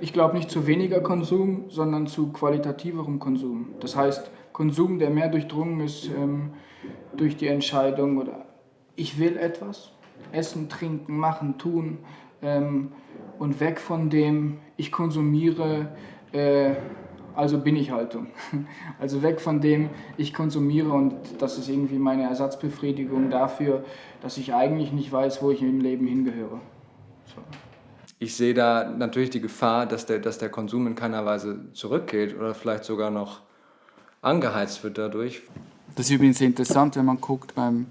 Ich glaube nicht zu weniger Konsum, sondern zu qualitativerem Konsum. Das heißt, Konsum, der mehr durchdrungen ist ähm, durch die Entscheidung oder ich will etwas, essen, trinken, machen, tun ähm, und weg von dem, ich konsumiere, äh, also bin ich Haltung. Also weg von dem, ich konsumiere und das ist irgendwie meine Ersatzbefriedigung dafür, dass ich eigentlich nicht weiß, wo ich im Leben hingehöre. So. Ich sehe da natürlich die Gefahr, dass der, dass der Konsum in keiner Weise zurückgeht oder vielleicht sogar noch angeheizt wird dadurch. Das ist übrigens interessant, wenn man guckt beim,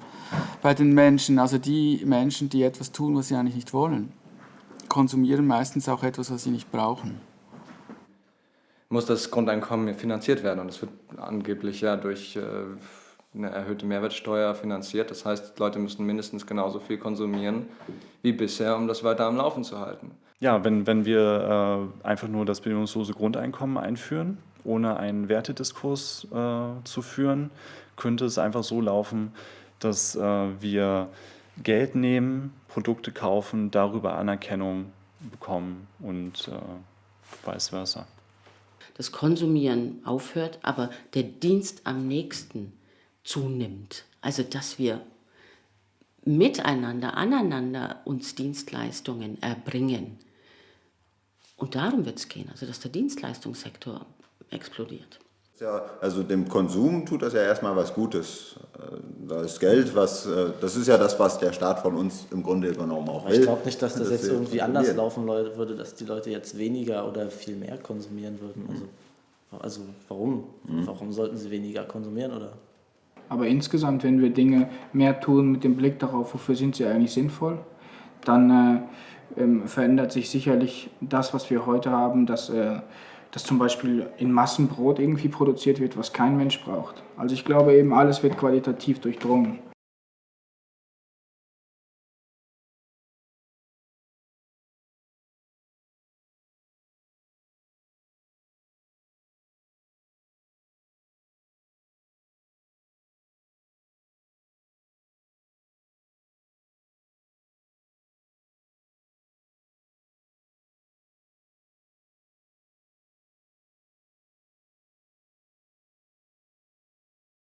bei den Menschen, also die Menschen, die etwas tun, was sie eigentlich nicht wollen, konsumieren meistens auch etwas, was sie nicht brauchen. Muss das Grundeinkommen finanziert werden und das wird angeblich ja durch äh, eine erhöhte Mehrwertsteuer finanziert. Das heißt, Leute müssen mindestens genauso viel konsumieren wie bisher, um das weiter am Laufen zu halten. Ja, wenn, wenn wir äh, einfach nur das bedingungslose Grundeinkommen einführen, ohne einen Wertediskurs äh, zu führen, könnte es einfach so laufen, dass äh, wir Geld nehmen, Produkte kaufen, darüber Anerkennung bekommen und äh, vice versa. Das Konsumieren aufhört, aber der Dienst am nächsten zunimmt. Also dass wir miteinander, aneinander uns Dienstleistungen erbringen. Und darum wird es gehen, also dass der Dienstleistungssektor explodiert. Ja, also dem Konsum tut das ja erstmal was Gutes. Äh, da ist Geld, was, äh, das ist ja das, was der Staat von uns im Grunde genommen auch will. Ich glaube nicht, dass das, das jetzt irgendwie anders laufen würde, dass die Leute jetzt weniger oder viel mehr konsumieren würden. Also, also warum? Mhm. Warum sollten sie weniger konsumieren? Oder? Aber insgesamt, wenn wir Dinge mehr tun mit dem Blick darauf, wofür sind sie eigentlich sinnvoll, dann äh, ähm, verändert sich sicherlich das, was wir heute haben, dass, äh, dass zum Beispiel in Massenbrot irgendwie produziert wird, was kein Mensch braucht. Also ich glaube eben, alles wird qualitativ durchdrungen.